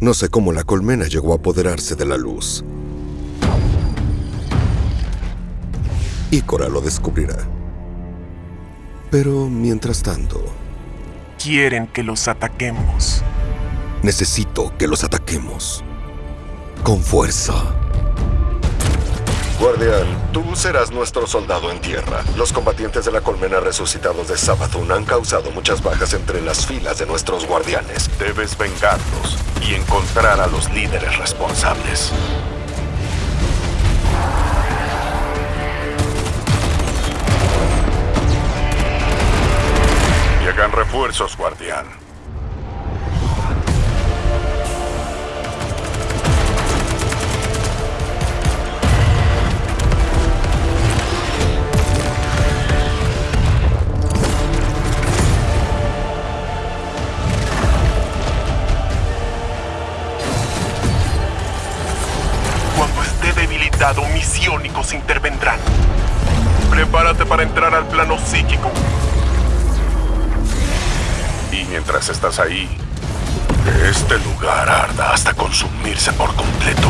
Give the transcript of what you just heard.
No sé cómo la colmena llegó a apoderarse de la luz. Ícora lo descubrirá. Pero mientras tanto, Quieren que los ataquemos. necesito que los ataquemos. Con fuerza. Guardián, tú serás nuestro soldado en tierra. Los combatientes de la colmena resucitados de Sabathun han causado muchas bajas entre las filas de nuestros guardianes. Debes vengarlos y encontrar a los líderes responsables. Llegan refuerzos, guardián. Debilitado, misiónicos intervendrán. Prepárate para entrar al plano psíquico. Y mientras estás ahí, este lugar arda hasta consumirse por completo.